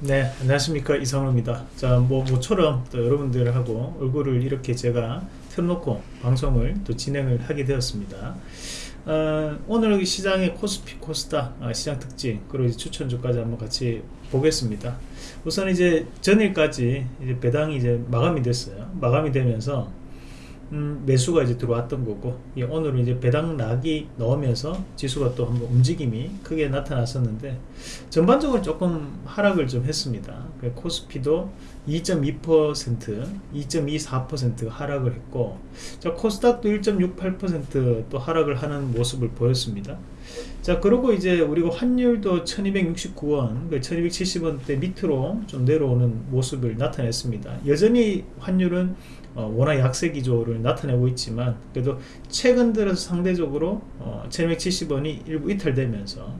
네 안녕하십니까. 이상호입니다. 자뭐 모처럼 또 여러분들하고 얼굴을 이렇게 제가 틀어놓고 방송을 또 진행을 하게 되었습니다. 어, 오늘 시장의 코스피 코스닥 어, 시장 특징 그리고 추천주까지 한번 같이 보겠습니다. 우선 이제 전일까지 이제 배당이 이제 마감이 됐어요. 마감이 되면서 음, 매수가 이제 들어왔던 거고 예, 오늘은 이제 배당 락이 넣으면서 지수가 또 한번 움직임이 크게 나타났었는데 전반적으로 조금 하락을 좀 했습니다. 그 코스피도 2.2% 2.24% 하락을 했고 자 코스닥도 1.68%또 하락을 하는 모습을 보였습니다. 자 그리고 이제 우리가 환율도 1269원 1270원대 밑으로 좀 내려오는 모습을 나타냈습니다. 여전히 환율은 어, 워낙 약세 기조를 나타내고 있지만 그래도 최근 들어서 상대적으로 어, 1270원이 일부 이탈되면서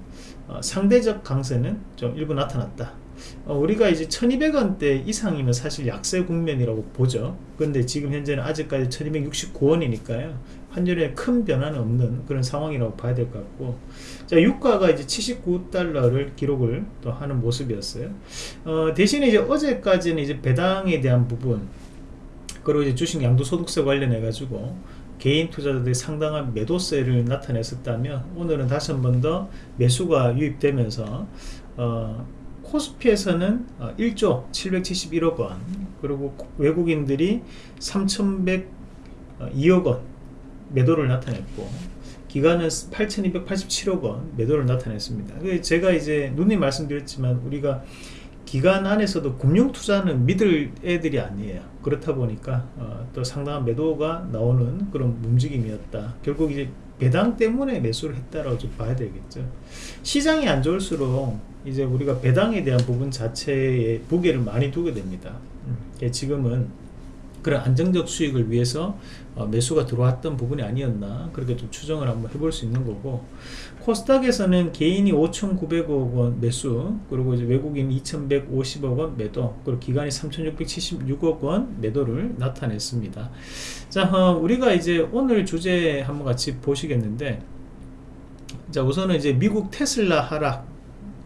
어, 상대적 강세는 좀 일부 나타났다 어, 우리가 이제 1200원대 이상이면 사실 약세 국면이라고 보죠. 근데 지금 현재는 아직까지 1269원이니까요. 환율에 큰 변화는 없는 그런 상황이라고 봐야 될 것 같고. 자 유가가 이제 79달러를 기록을 또 하는 모습이었어요. 어, 대신에 이제 어제까지는 이제 배당에 대한 부분 그리고 이제 주식 양도소득세 관련해 가지고 개인 투자자들이 상당한 매도세를 나타냈었다면 오늘은 다시 한 번 더 매수가 유입되면서 어, 코스피에서는 1조 어, 771억 원 그리고 외국인들이 3102억 원 매도를 나타냈고 기간은 8287억 원 매도를 나타냈습니다. 제가 이제 누님 말씀드렸지만 우리가 기간 안에서도 금융 투자는 믿을 애들이 아니에요. 그렇다 보니까 어, 또 상당한 매도가 나오는 그런 움직임이었다. 결국 이제 배당 때문에 매수를 했다라고 좀 봐야 되겠죠. 시장이 안 좋을수록 이제 우리가 배당에 대한 부분 자체에 무게를 많이 두게 됩니다. 음, 지금은 그런 안정적 수익을 위해서 어, 매수가 들어왔던 부분이 아니었나 그렇게 좀 추정을 한번 해볼 수 있는 거고 코스닥에서는 개인이 5,900억 원 매수 그리고 이제 외국인 2,150억 원 매도 그리고 기간이 3,676억 원 매도를 나타냈습니다. 자 어, 우리가 이제 오늘 주제 한번 같이 보시겠는데 자 우선은 이제 미국 테슬라 하락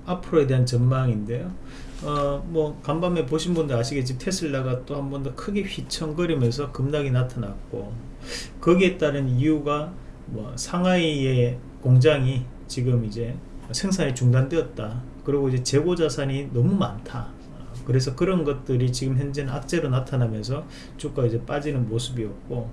앞으로에 대한 전망인데요. 어, 뭐 간밤에 보신 분들 아시겠지 테슬라가 또 한 번 더 크게 휘청거리면서 급락이 나타났고 거기에 따른 이유가 뭐 상하이의 공장이 지금 이제 생산이 중단되었다. 그리고 이제 재고 자산이 너무 많다. 그래서 그런 것들이 지금 현재는 악재로 나타나면서 주가 이제 빠지는 모습이었고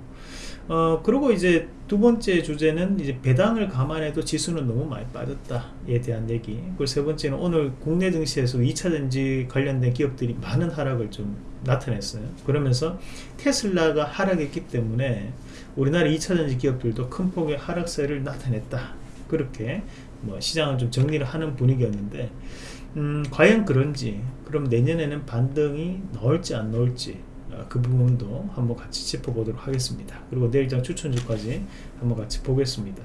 어 그리고 이제 두 번째 주제는 이제 배당을 감안해도 지수는 너무 많이 빠졌다에 대한 얘기. 그리고 세 번째는 오늘 국내 증시에서 2차전지 관련된 기업들이 많은 하락을 좀 나타냈어요. 그러면서 테슬라가 하락했기 때문에 우리나라 2차전지 기업들도 큰 폭의 하락세를 나타냈다. 그렇게 뭐 시장을 좀 정리를 하는 분위기였는데 음, 과연 그런지 그럼 내년에는 반등이 나올지 안 나올지 어, 그 부분도 한번 같이 짚어보도록 하겠습니다. 그리고 내일장 추천주까지 한번 같이 보겠습니다.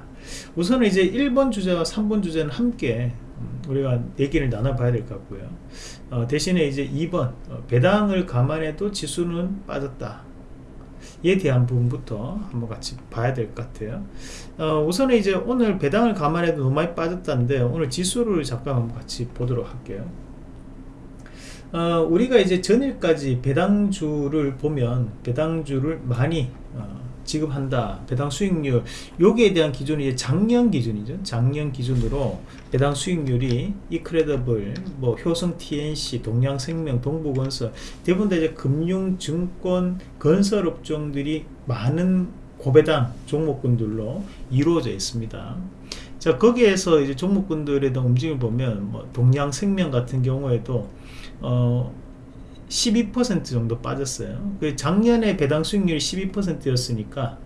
우선은 이제 1번 주제와 3번 주제는 함께 음, 우리가 얘기를 나눠봐야 될 것 같고요. 어, 대신에 이제 2번 어, 배당을 감안해도 지수는 빠졌다 에 대한 부분부터 한번 같이 봐야 될 것 같아요. 어, 우선은 이제 오늘 배당을 감안해도 너무 많이 빠졌다는데 오늘 지수를 잠깐 한번 같이 보도록 할게요. 어, 우리가 이제 전일까지 배당주를 보면 배당주를 많이 어, 지급한다. 배당 수익률. 여기에 대한 기준이 작년 기준이죠. 작년 기준으로 배당 수익률이 이크레더블 뭐 효성 TNC 동양생명 동부건설 대부분 다 이제 금융 증권 건설 업종들이 많은 고배당 종목군들로 이루어져 있습니다. 자 거기에서 이제 종목군들의 움직임을 보면 뭐 동양생명 같은 경우에도 어, 12% 정도 빠졌어요. 그 작년에 배당 수익률이 12%였으니까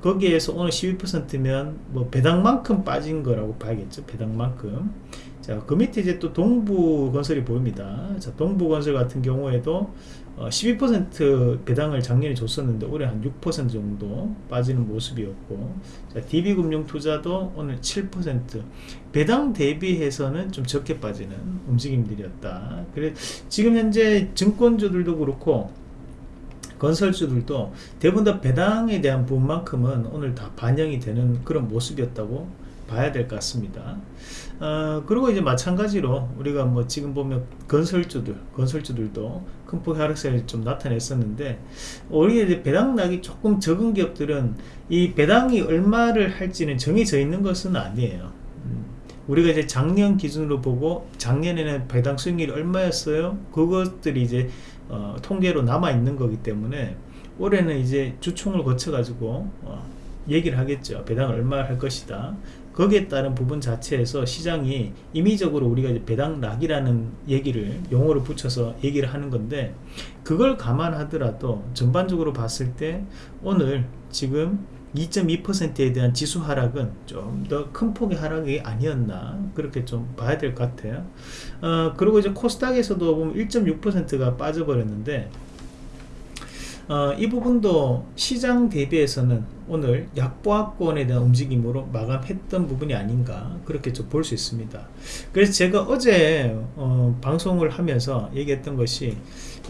거기에서 오늘 12%면 뭐 배당만큼 빠진 거라고 봐야겠죠. 배당만큼. 자, 그 밑에 이제 또 동부건설이 보입니다. 자, 동부건설 같은 경우에도 어, 12% 배당을 작년에 줬었는데 올해 한 6% 정도 빠지는 모습이었고 자, DB금융투자도 오늘 7% 배당 대비해서는 좀 적게 빠지는 움직임들이었다. 그래 지금 현재 증권주들도 그렇고 건설주들도 대부분 다 배당에 대한 부분만큼은 오늘 다 반영이 되는 그런 모습이었다고 봐야 될 것 같습니다. 어, 그리고 이제 마찬가지로 우리가 뭐 지금 보면 건설주들, 건설주들도 큰 폭의 하락세를 좀 나타냈었는데 우리 이제 배당락이 조금 적은 기업들은 이 배당이 얼마를 할지는 정해져 있는 것은 아니에요. 음, 우리가 이제 작년 기준으로 보고 작년에는 배당 수익률이 얼마였어요? 그것들이 이제 어, 통계로 남아 있는 거기 때문에 올해는 이제 주총을 거쳐 가지고 어, 얘기를 하겠죠 배당을 얼마 할 것이다 거기에 따른 부분 자체에서 시장이 임의적으로 우리가 이제 배당락이라는 얘기를 용어를 붙여서 얘기를 하는 건데 그걸 감안하더라도 전반적으로 봤을 때 오늘 지금 2.2%에 대한 지수 하락은 좀 더 큰 폭의 하락이 아니었나 그렇게 좀 봐야 될 것 같아요. 어, 그리고 이제 코스닥에서도 보면 1.6%가 빠져버렸는데 어, 이 부분도 시장 대비해서는 오늘 약보합권에 대한 움직임으로 마감했던 부분이 아닌가 그렇게 좀 볼 수 있습니다. 그래서 제가 어제 어, 방송을 하면서 얘기했던 것이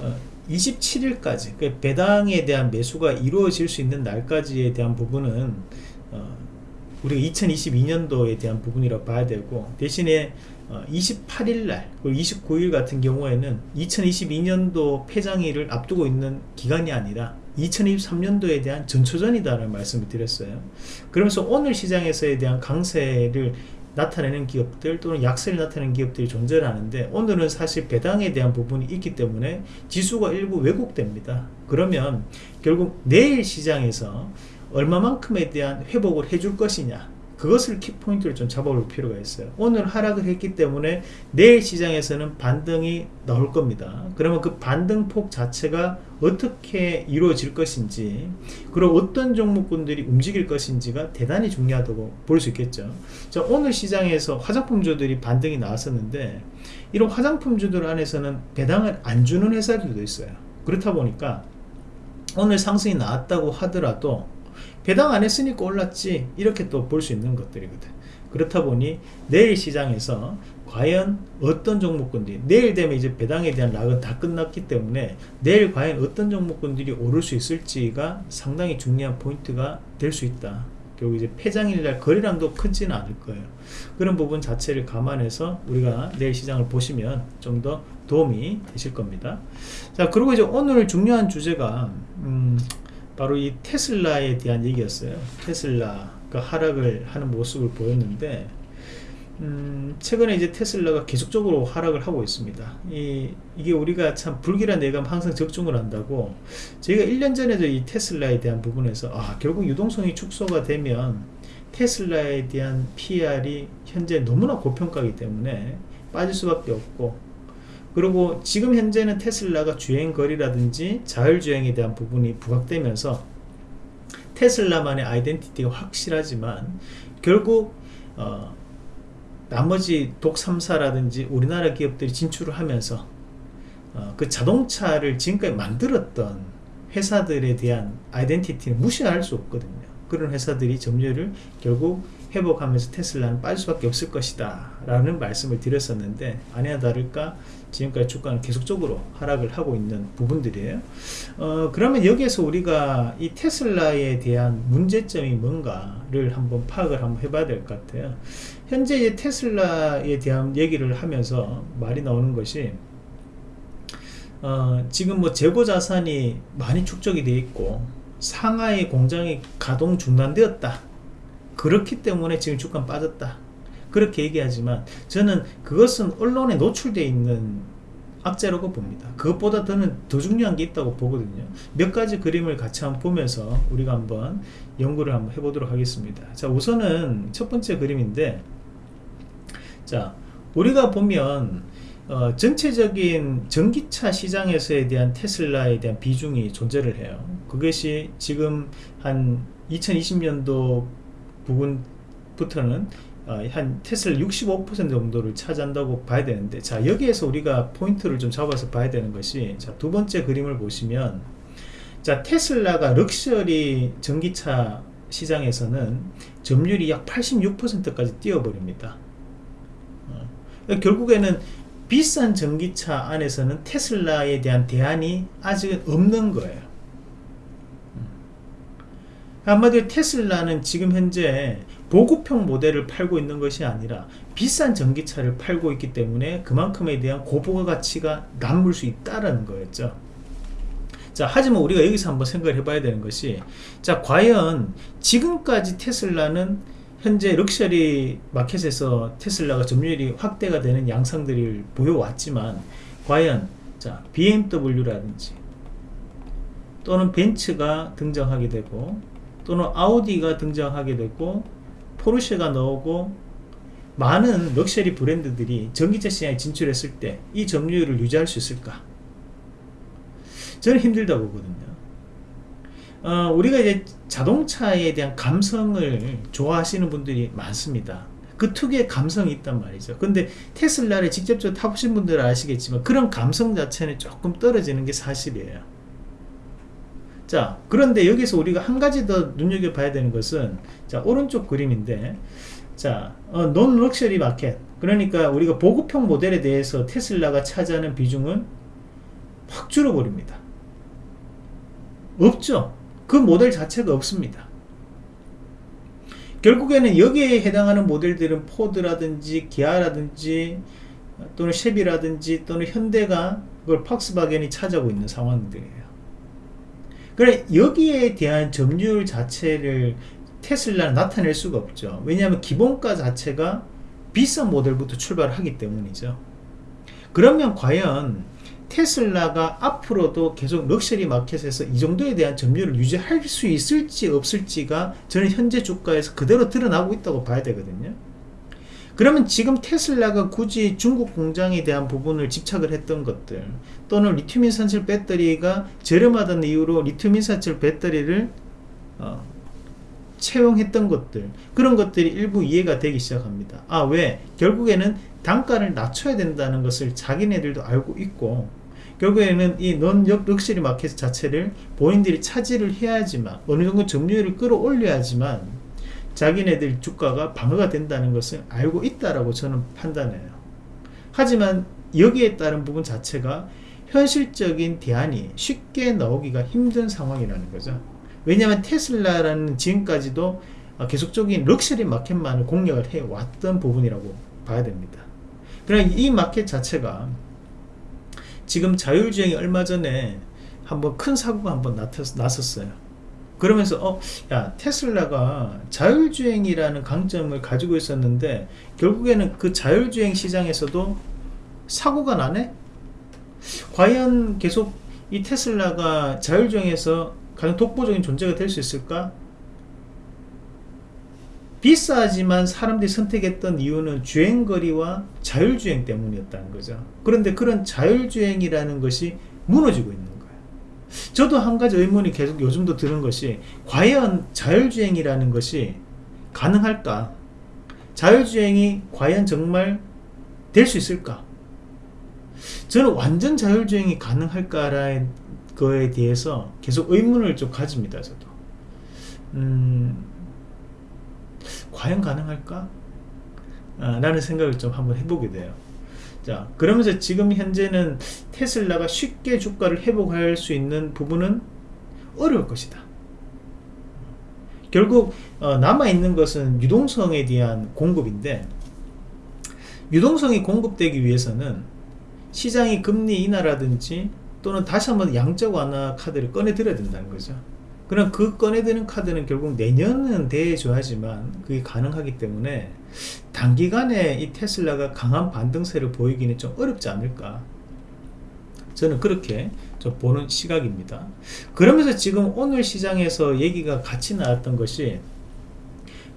어, 27일까지 그 배당에 대한 매수가 이루어질 수 있는 날까지에 대한 부분은 어, 우리가 2022년도에 대한 부분이라고 봐야 되고 대신에 28일날 어, 그리고 29일 같은 경우에는 2022년도 폐장일을 앞두고 있는 기간이 아니라 2023년도에 대한 전초전이다라는 말씀을 드렸어요. 그러면서 오늘 시장에서에 대한 강세를 나타내는 기업들 또는 약세를 나타내는 기업들이 존재 하는데 오늘은 사실 배당에 대한 부분이 있기 때문에 지수가 일부 왜곡됩니다. 그러면 결국 내일 시장에서 얼마만큼에 대한 회복을 해줄 것이냐 그것을 키포인트를 좀 잡아볼 필요가 있어요. 오늘 하락을 했기 때문에 내일 시장에서는 반등이 나올 겁니다. 그러면 그 반등폭 자체가 어떻게 이루어질 것인지 그리고 어떤 종목군들이 움직일 것인지가 대단히 중요하다고 볼 수 있겠죠. 자 오늘 시장에서 화장품주들이 반등이 나왔었는데 이런 화장품주들 안에서는 배당을 안 주는 회사들도 있어요. 그렇다 보니까 오늘 상승이 나왔다고 하더라도 배당 안 했으니까 올랐지. 이렇게 또 볼 수 있는 것들이거든. 그렇다 보니 내일 시장에서 과연 어떤 종목군들이 내일 되면 이제 배당에 대한 락은 다 끝났기 때문에 내일 과연 어떤 종목군들이 오를 수 있을지가 상당히 중요한 포인트가 될 수 있다. 결국 이제 폐장일날 거래량도 크지는 않을 거예요. 그런 부분 자체를 감안해서 우리가 내일 시장을 보시면 좀 더 도움이 되실 겁니다. 자 그리고 이제 오늘 중요한 주제가 음, 바로 이 테슬라에 대한 얘기였어요. 테슬라가 하락을 하는 모습을 보였는데 음, 최근에 이제 테슬라가 계속적으로 하락을 하고 있습니다. 이, 이게 우리가 참 불길한 예감 항상 적중을 한다고 저희가 1년 전에도 이 테슬라에 대한 부분에서 아 결국 유동성이 축소가 되면 테슬라에 대한 PR이 현재 너무나 고평가이기 때문에 빠질 수밖에 없고 그리고 지금 현재는 테슬라가 주행거리라든지 자율주행에 대한 부분이 부각되면서 테슬라만의 아이덴티티가 확실하지만 결국 어, 나머지 독 3사라든지 우리나라 기업들이 진출을 하면서 어, 그 자동차를 지금까지 만들었던 회사들에 대한 아이덴티티는 무시할 수 없거든요. 그런 회사들이 점유율을 결국 회복하면서 테슬라는 빠질 수밖에 없을 것이다 라는 말씀을 드렸었는데 아니나 다를까 지금까지 주가는 계속적으로 하락을 하고 있는 부분들이에요. 어, 그러면 여기에서 우리가 이 테슬라에 대한 문제점이 뭔가를 한번 파악을 한번 해봐야 될 것 같아요. 현재 테슬라에 대한 얘기를 하면서 말이 나오는 것이 어, 지금 뭐 재고 자산이 많이 축적이 되어 있고 상하이 공장이 가동 중단되었다 그렇기 때문에 지금 주가 빠졌다. 그렇게 얘기하지만 저는 그것은 언론에 노출되어 있는 악재라고 봅니다. 그것보다 더는 더 중요한 게 있다고 보거든요. 몇 가지 그림을 같이 한번 보면서 우리가 한번 연구를 한번 해보도록 하겠습니다. 자 우선은 첫 번째 그림인데 자 우리가 보면 어, 전체적인 전기차 시장에서에 대한 테슬라에 대한 비중이 존재를 해요. 그것이 지금 한 2020년도 부분부터는 어, 한 테슬라 65% 정도를 차지한다고 봐야 되는데 자 여기에서 우리가 포인트를 좀 잡아서 봐야 되는 것이 자 두 번째 그림을 보시면 자 테슬라가 럭셔리 전기차 시장에서는 점유율이 약 86%까지 뛰어버립니다. 어, 결국에는 비싼 전기차 안에서는 테슬라에 대한 대안이 아직은 없는 거예요 한마디로 테슬라는 지금 현재 보급형 모델을 팔고 있는 것이 아니라 비싼 전기차를 팔고 있기 때문에 그만큼에 대한 고부가 가치가 남을 수 있다는 거였죠. 자 하지만 우리가 여기서 한번 생각을 해봐야 되는 것이 자 과연 지금까지 테슬라는 현재 럭셔리 마켓에서 테슬라가 점유율이 확대가 되는 양상들을 보여왔지만 과연 자 BMW라든지 또는 벤츠가 등장하게 되고 또는 아우디가 등장하게 되고 포르쉐가 나오고 많은 럭셔리 브랜드들이 전기차 시장에 진출했을 때 이 점유율을 유지할 수 있을까? 저는 힘들다 보거든요. 어, 우리가 이제 자동차에 대한 감성을 좋아하시는 분들이 많습니다. 그 특유의 감성이 있단 말이죠. 근데 테슬라를 직접적으로 타보신 분들은 아시겠지만 그런 감성 자체는 조금 떨어지는 게 사실이에요. 자, 그런데 여기서 우리가 한 가지 더 눈여겨봐야 되는 것은 자, 오른쪽 그림인데 자, 어, 논 럭셔리 마켓 그러니까 우리가 보급형 모델에 대해서 테슬라가 차지하는 비중은 확 줄어버립니다. 없죠. 그 모델 자체가 없습니다. 결국에는 여기에 해당하는 모델들은 포드라든지 기아라든지 또는 쉐비라든지 또는 현대가 그걸 팍스바겐이 차지하고 있는 상황들이에요. 그래 여기에 대한 점유율 자체를 테슬라는 나타낼 수가 없죠. 왜냐하면 기본가 자체가 비싼 모델부터 출발하기 때문이죠. 그러면 과연 테슬라가 앞으로도 계속 럭셔리 마켓에서 이 정도에 대한 점유율을 유지할 수 있을지 없을지가 저는 현재 주가에서 그대로 드러나고 있다고 봐야 되거든요 그러면 지금 테슬라가 굳이 중국 공장에 대한 부분을 집착을 했던 것들 또는 리튬 인산철 배터리가 저렴하다는 이유로 리튬 인산철 배터리를 어, 채용했던 것들 그런 것들이 일부 이해가 되기 시작합니다 아 왜? 결국에는 단가를 낮춰야 된다는 것을 자기네들도 알고 있고 결국에는 이넌 럭셔리 마켓 자체를 본인들이 차지를 해야지만 어느 정도 점유율을 끌어올려야지만 자기네들 주가가 방어가 된다는 것을 알고 있다라고 저는 판단해요. 하지만 여기에 따른 부분 자체가 현실적인 대안이 쉽게 나오기가 힘든 상황이라는 거죠. 왜냐하면 테슬라라는 지금까지도 계속적인 럭셔리 마켓만을 공략을 해왔던 부분이라고 봐야 됩니다. 그러나 이 마켓 자체가 지금 자율주행이 얼마 전에 한번 큰 사고가 한번 났었어요 그러면서 어, 야 테슬라가 자율주행이라는 강점을 가지고 있었는데 결국에는 그 자율주행 시장에서도 사고가 나네? 과연 계속 이 테슬라가 자율주행에서 가장 독보적인 존재가 될 수 있을까? 비싸지만 사람들이 선택했던 이유는 주행거리와 자율주행 때문이었다는 거죠 그런데 그런 자율주행이라는 것이 무너지고 있는 저도 한 가지 의문이 계속 요즘도 드는 것이 과연 자율주행이라는 것이 가능할까? 자율주행이 과연 정말 될 수 있을까? 저는 완전 자율주행이 가능할까라는 거에 대해서 계속 의문을 좀 가집니다 저도. 음, 과연 가능할까? 아, 라는 생각을 좀 한번 해보게 돼요 자 그러면서 지금 현재는 테슬라가 쉽게 주가를 회복할 수 있는 부분은 어려울 것이다. 결국 어, 남아있는 것은 유동성에 대한 공급인데 유동성이 공급되기 위해서는 시장이 금리 인하라든지 또는 다시 한번 양적 완화 카드를 꺼내 들어야 된다는 거죠 그럼 그 꺼내드는 카드는 결국 내년은 대줘야지만 그게 가능하기 때문에 단기간에 이 테슬라가 강한 반등세를 보이기는 좀 어렵지 않을까. 저는 그렇게 좀 보는 시각입니다. 그러면서 지금 오늘 시장에서 얘기가 같이 나왔던 것이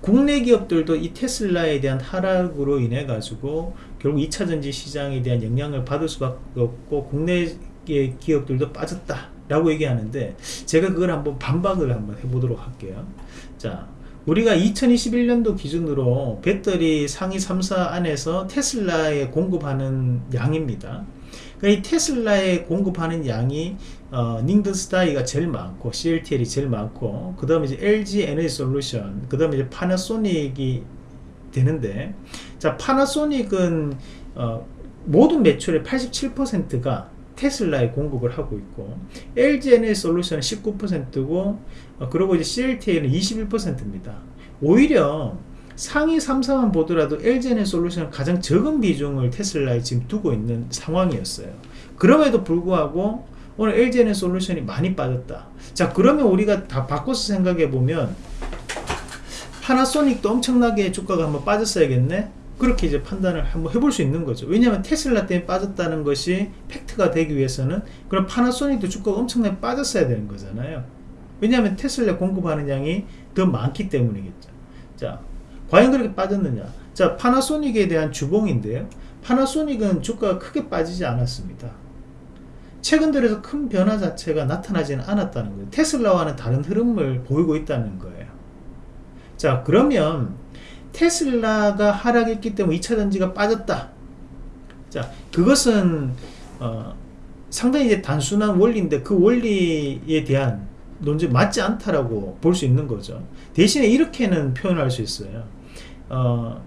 국내 기업들도 이 테슬라에 대한 하락으로 인해 가지고 결국 2차전지 시장에 대한 영향을 받을 수밖에 없고 국내 기업들도 빠졌다 라고 얘기하는데 제가 그걸 한번 반박을 한번 해보도록 할게요. 자 우리가 2021년도 기준으로 배터리 상위 3사 안에서 테슬라에 공급하는 양입니다. 그러니까 이 테슬라에 공급하는 양이 어, 닝든스타이가 제일 많고 CLTL이 제일 많고 그 다음에 이제 LG 에너지 솔루션 그 다음에 이제 파나소닉이 되는데 자 파나소닉은 어, 모든 매출의 87%가 테슬라에 공급을 하고 있고 LG에너지 솔루션은 19%고 어, 그리고 이제 CLTA는 21%입니다 오히려 상위 3사만 보더라도 LG에너지 솔루션은 가장 적은 비중을 테슬라에 지금 두고 있는 상황이었어요. 그럼에도 불구하고 오늘 LG에너지 솔루션이 많이 빠졌다. 자 그러면 우리가 다 바꿔서 생각해 보면 파나소닉도 엄청나게 주가가 한번 빠졌어야겠네. 그렇게 이제 판단을 한번 해볼 수 있는 거죠. 왜냐하면 테슬라 때문에 빠졌다는 것이 팩트가 되기 위해서는 그럼 파나소닉도 주가가 엄청나게 빠졌어야 되는 거잖아요. 왜냐하면 테슬라 공급하는 양이 더 많기 때문이겠죠. 자, 과연 그렇게 빠졌느냐? 자, 파나소닉에 대한 주봉인데요. 파나소닉은 주가가 크게 빠지지 않았습니다. 최근 들어서 큰 변화 자체가 나타나지는 않았다는 거예요. 테슬라와는 다른 흐름을 보이고 있다는 거예요. 자, 그러면 테슬라가 하락했기 때문에 2차 전지가 빠졌다. 자, 그것은 어, 상당히 이제 단순한 원리인데 그 원리에 대한 논쟁 맞지 않다라고 볼 수 있는 거죠. 대신에 이렇게는 표현할 수 있어요. 어,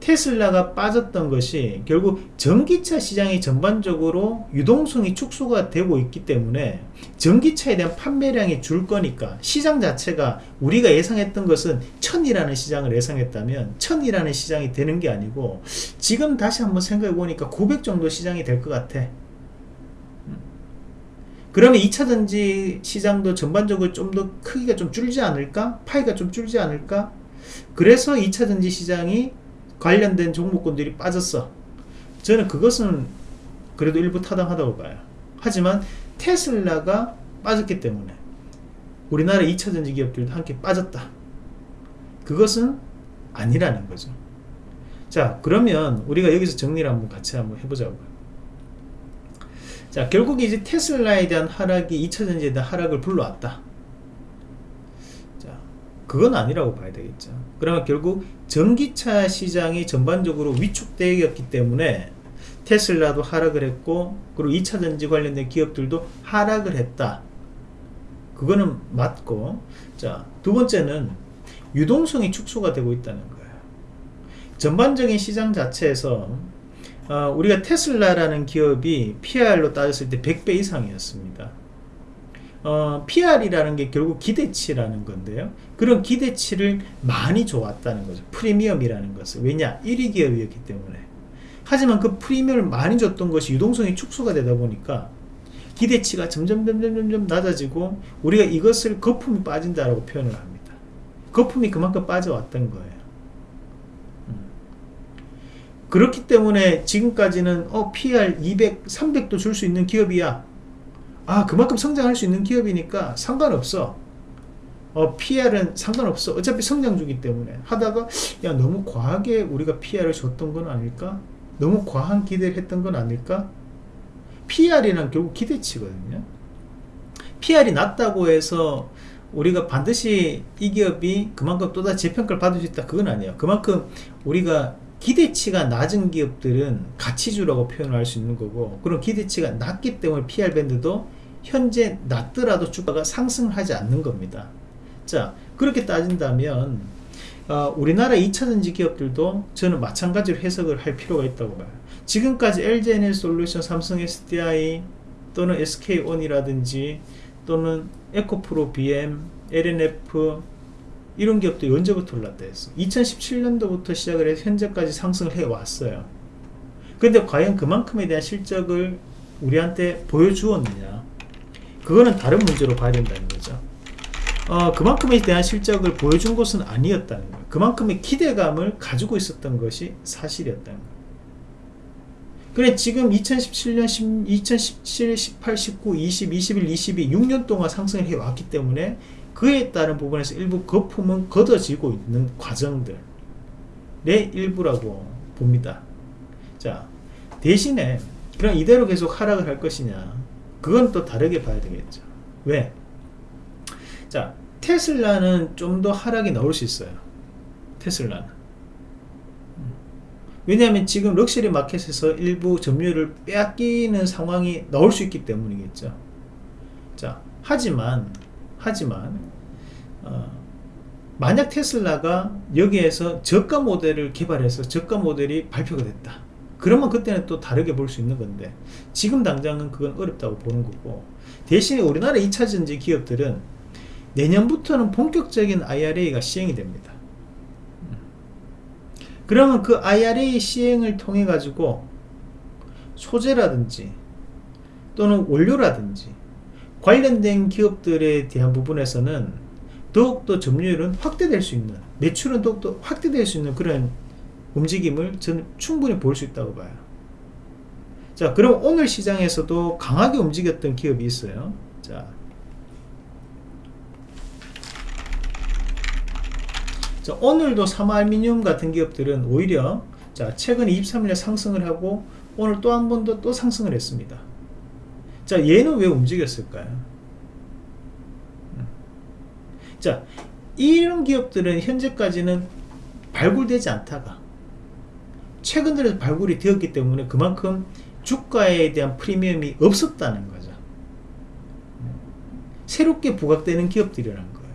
테슬라가 빠졌던 것이 결국 전기차 시장이 전반적으로 유동성이 축소가 되고 있기 때문에 전기차에 대한 판매량이 줄 거니까 시장 자체가 우리가 예상했던 것은 천이라는 시장을 예상했다면 천이라는 시장이 되는 게 아니고 지금 다시 한번 생각해 보니까 900 정도 시장이 될 것 같아 그러면 2차전지 시장도 전반적으로 좀 더 크기가 좀 줄지 않을까? 파이가 좀 줄지 않을까? 그래서 2차전지 시장이 관련된 종목군들이 빠졌어. 저는 그것은 그래도 일부 타당하다고 봐요. 하지만 테슬라가 빠졌기 때문에 우리나라 2차 전지 기업들도 함께 빠졌다. 그것은 아니라는 거죠. 자, 그러면 우리가 여기서 정리를 한번 같이 한번 해보자고요. 자, 결국 이제 테슬라에 대한 하락이 2차 전지에 대한 하락을 불러왔다. 그건 아니라고 봐야 되겠죠. 그러면 결국 전기차 시장이 전반적으로 위축되었기 때문에 테슬라도 하락을 했고 그리고 2차 전지 관련된 기업들도 하락을 했다. 그거는 맞고 자 두 번째는 유동성이 축소가 되고 있다는 거예요. 전반적인 시장 자체에서 어, 우리가 테슬라라는 기업이 PR로 따졌을 때 100배 이상이었습니다. 어, PR이라는 게 결국 기대치라는 건데요. 그런 기대치를 많이 줘왔다는 거죠. 프리미엄이라는 것을. 왜냐? 1위 기업이었기 때문에. 하지만 그 프리미엄을 많이 줬던 것이 유동성이 축소가 되다 보니까 기대치가 점점 점점 점점 낮아지고 우리가 이것을 거품이 빠진다라고 표현을 합니다. 거품이 그만큼 빠져왔던 거예요. 음. 그렇기 때문에 지금까지는 어 PR 200, 300도 줄 수 있는 기업이야. 아 그만큼 성장할 수 있는 기업이니까 상관없어. 어, PR은 상관없어. 어차피 성장 중이기 때문에. 하다가 야 너무 과하게 우리가 PR을 줬던 건 아닐까? 너무 과한 기대를 했던 건 아닐까? PR이란 결국 기대치거든요. PR이 낮다고 해서 우리가 반드시 이 기업이 그만큼 또다시 재평가를 받을 수 있다. 그건 아니에요. 그만큼 우리가 기대치가 낮은 기업들은 가치주라고 표현할 수 있는 거고 그런 기대치가 낮기 때문에 PR 밴드도 현재 낮더라도 주가가 상승하지 않는 겁니다. 자 그렇게 따진다면 어, 우리나라 2차전지 기업들도 저는 마찬가지로 해석을 할 필요가 있다고 봐요. 지금까지 LG에너지 솔루션, 삼성 SDI 또는 SK온이라든지 또는 에코프로 BM, LNF 이런 기업들이 언제부터 올랐다 했어 2017년도부터 시작을 해서 현재까지 상승을 해 왔어요 근데 과연 그만큼에 대한 실적을 우리한테 보여주었느냐 그거는 다른 문제로 봐야 된다는 거죠. 어, 그만큼에 대한 실적을 보여준 것은 아니었다는 거예요. 그만큼의 기대감을 가지고 있었던 것이 사실이었다는 거예요. 그래 지금 2017년 2017, 18, 19, 20, 21, 22 6년 동안 상승을 해왔기 때문에 그에 따른 부분에서 일부 거품은 걷어지고 있는 과정들의 일부라고 봅니다. 자 대신에 그럼 이대로 계속 하락을 할 것이냐 그건 또 다르게 봐야 되겠죠 왜? 자 테슬라는 좀 더 하락이 나올 수 있어요 테슬라는 음. 왜냐하면 지금 럭셔리 마켓에서 일부 점유율을 빼앗기는 상황이 나올 수 있기 때문이겠죠 자 하지만 하지만 어, 만약 테슬라가 여기에서 저가 모델을 개발해서 저가 모델이 발표가 됐다 그러면 그때는 또 다르게 볼 수 있는 건데 지금 당장은 그건 어렵다고 보는 거고 대신에 우리나라 2차전지 기업들은 내년부터는 본격적인 IRA가 시행이 됩니다. 그러면 그 IRA 시행을 통해 가지고 소재라든지 또는 원료라든지 관련된 기업들에 대한 부분에서는 더욱더 점유율은 확대될 수 있는 매출은 더욱더 확대될 수 있는 그런 움직임을 저는 충분히 볼 수 있다고 봐요. 자 그럼 오늘 시장에서도 강하게 움직였던 기업이 있어요. 자, 자 오늘도 사마알미늄 같은 기업들은 오히려 자 최근 23일에 상승을 하고 오늘 또 한 번 더 또 상승을 했습니다. 자 얘는 왜 움직였을까요? 음. 자 이런 기업들은 현재까지는 발굴되지 않다가 최근 들어서 발굴이 되었기 때문에 그만큼 주가에 대한 프리미엄이 없었다는 거죠. 새롭게 부각되는 기업들이라는 거예요.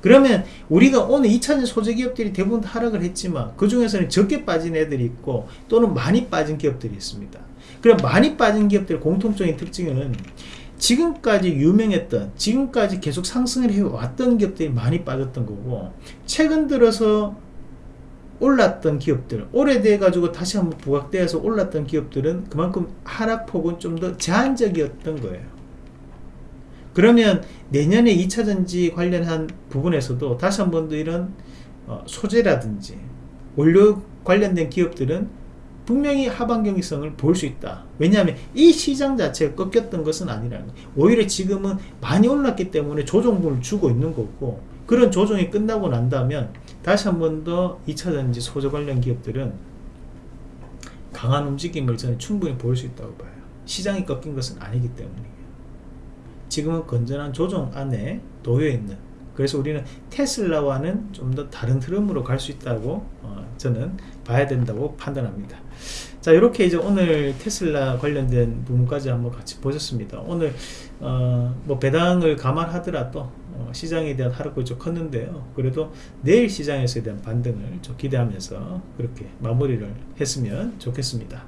그러면 우리가 오늘 2차전 소재 기업들이 대부분 하락을 했지만 그 중에서는 적게 빠진 애들이 있고 또는 많이 빠진 기업들이 있습니다. 그럼 많이 빠진 기업들의 공통적인 특징은 지금까지 유명했던 지금까지 계속 상승을 해왔던 기업들이 많이 빠졌던 거고 최근 들어서 올랐던 기업들 오래돼 가지고 다시 한번 부각되어서 올랐던 기업들은 그만큼 하락폭은 좀 더 제한적이었던 거예요. 그러면 내년에 2차전지 관련한 부분에서도 다시 한 번 더 이런 어, 소재라든지 원료 관련된 기업들은 분명히 하반 경기성을 볼 수 있다. 왜냐하면 이 시장 자체가 꺾였던 것은 아니라는 거예요. 오히려 지금은 많이 올랐기 때문에 조정분을 주고 있는 거고 그런 조정이 끝나고 난다면 다시 한 번 더 2차전지 소재 관련 기업들은 강한 움직임을 저는 충분히 보일 수 있다고 봐요. 시장이 꺾인 것은 아니기 때문이에요. 지금은 건전한 조정 안에 놓여 있는 그래서 우리는 테슬라와는 좀 더 다른 흐름으로 갈 수 있다고 어, 저는 봐야 된다고 판단합니다. 자 이렇게 이제 오늘 테슬라 관련된 부분까지 한번 같이 보셨습니다. 오늘 어, 뭐 배당을 감안하더라도 어, 시장에 대한 하락폭이 좀 컸는데요. 그래도 내일 시장에서에 대한 반등을 좀 기대하면서 그렇게 마무리를 했으면 좋겠습니다.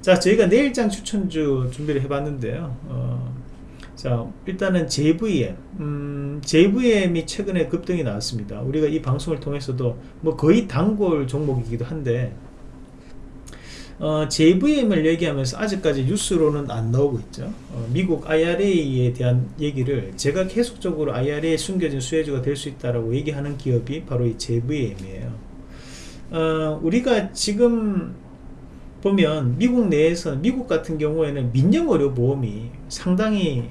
자 저희가 내일장 추천주 준비를 해봤는데요. 어, 자 일단은 JVM 음, JVM이 최근에 급등이 나왔습니다. 우리가 이 방송을 통해서도 뭐 거의 단골 종목이기도 한데 어, JVM을 얘기하면서 아직까지 뉴스로는 안 나오고 있죠. 어, 미국 IRA에 대한 얘기를 제가 계속적으로 IRA에 숨겨진 수혜주가 될 수 있다라고 얘기하는 기업이 바로 이 JVM이에요. 어, 우리가 지금 보면 미국 내에서 미국 같은 경우에는 민영의료 보험이 상당히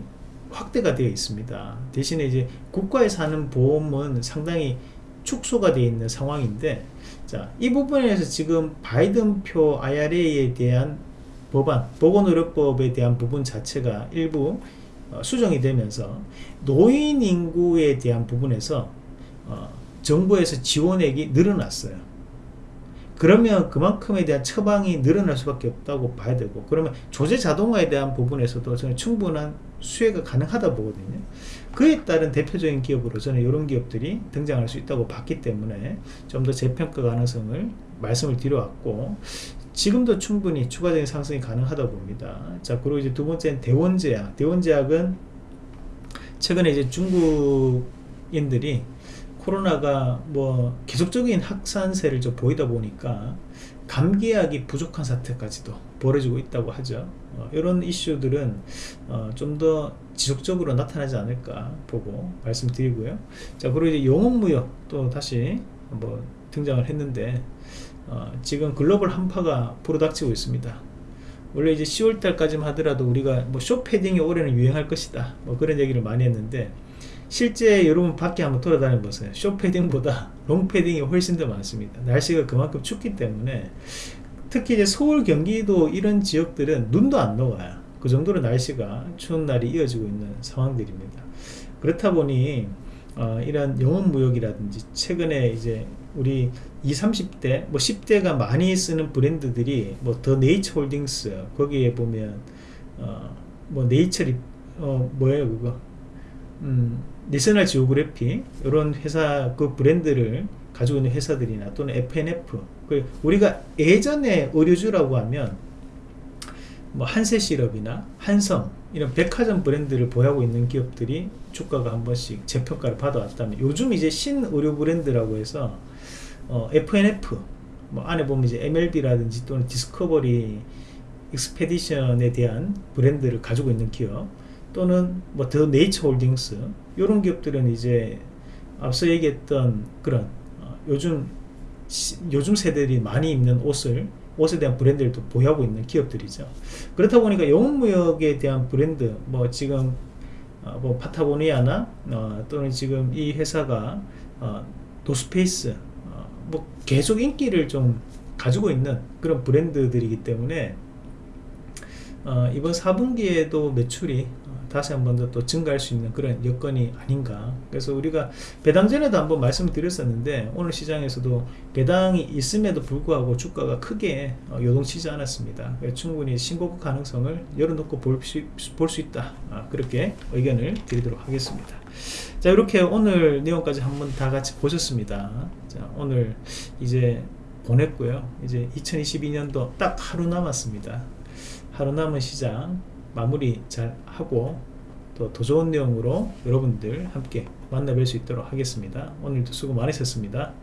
확대가 되어 있습니다. 대신에 이제 국가에서 하는 보험은 상당히 축소가 되어 있는 상황인데 자, 이 부분에서 지금 바이든표 IRA에 대한 법안, 보건의료법에 대한 부분 자체가 일부 어, 수정이 되면서 노인 인구에 대한 부분에서 어, 정부에서 지원액이 늘어났어요. 그러면 그만큼에 대한 처방이 늘어날 수밖에 없다고 봐야 되고 그러면 조제 자동화에 대한 부분에서도 저는 충분한 수혜가 가능하다 보거든요 그에 따른 대표적인 기업으로 저는 이런 기업들이 등장할 수 있다고 봤기 때문에 좀 더 재평가 가능성을 말씀을 드려왔고 지금도 충분히 추가적인 상승이 가능하다 봅니다. 자 그리고 이제 두 번째는 대원제약. 대원제약은 최근에 이제 중국인들이 코로나가 뭐 계속적인 확산세를 좀 보이다 보니까 감기약이 부족한 사태까지도 벌어지고 있다고 하죠. 어, 이런 이슈들은 어, 좀 더 지속적으로 나타나지 않을까 보고 말씀드리고요. 자 그리고 이제 영업무역 또 다시 한번 등장을 했는데 어, 지금 글로벌 한파가 불어닥치고 있습니다. 원래 이제 10월달까지만 하더라도 우리가 뭐 쇼패딩이 올해는 유행할 것이다. 뭐 그런 얘기를 많이 했는데 실제 여러분 밖에 한번 돌아다녀 보세요. 쇼패딩보다 롱패딩이 훨씬 더 많습니다. 날씨가 그만큼 춥기 때문에 특히 이제 서울 경기도 이런 지역들은 눈도 안 녹아요. 그 정도로 날씨가 추운 날이 이어지고 있는 상황들입니다. 그렇다 보니 어, 이런 영업무역이라든지 최근에 이제 우리 20, 30대 뭐 10대가 많이 쓰는 브랜드들이 뭐 더 네이처 홀딩스 거기에 보면 어, 뭐 네이처리 어 뭐예요 그거 음, 내셔널 지오그래픽 이런 회사 그 브랜드를 가지고 있는 회사들이나 또는 F&F 그 우리가 예전에 의류주라고 하면 뭐 한세실업이나 한섬 이런 백화점 브랜드를 보유하고 있는 기업들이 주가가 한 번씩 재평가를 받아왔다면 요즘 이제 신의류 브랜드라고 해서 어, F&F 뭐 안에 보면 이제 MLB라든지 또는 디스커버리 익스페디션에 대한 브랜드를 가지고 있는 기업 또는 뭐 더 네이처 홀딩스 이런 기업들은 이제 앞서 얘기했던 그런 어, 요즘 시- 요즘 세대들이 많이 입는 옷을 옷에 대한 브랜드를 또 보유하고 있는 기업들이죠. 그렇다 보니까 영원무역에 대한 브랜드 뭐 지금 어, 뭐 파타고니아나 어, 또는 지금 이 회사가 어, 노스페이스 어, 뭐 계속 인기를 좀 가지고 있는 그런 브랜드들이기 때문에 어, 이번 4분기에도 매출이 어, 다시 한 번 더 또 증가할 수 있는 그런 여건이 아닌가. 그래서 우리가 배당 전에도 한번 말씀을 드렸었는데 오늘 시장에서도 배당이 있음에도 불구하고 주가가 크게 어, 요동치지 않았습니다. 충분히 신고가 가능성을 열어놓고 볼 수 있다. 아, 그렇게 의견을 드리도록 하겠습니다. 자 이렇게 오늘 내용까지 한번 다 같이 보셨습니다. 자 오늘 이제 보냈고요. 이제 2022년도 딱 하루 남았습니다. 하루 남은 시장 마무리 잘 하고 또 더 좋은 내용으로 여러분들 함께 만나뵐 수 있도록 하겠습니다. 오늘도 수고 많으셨습니다.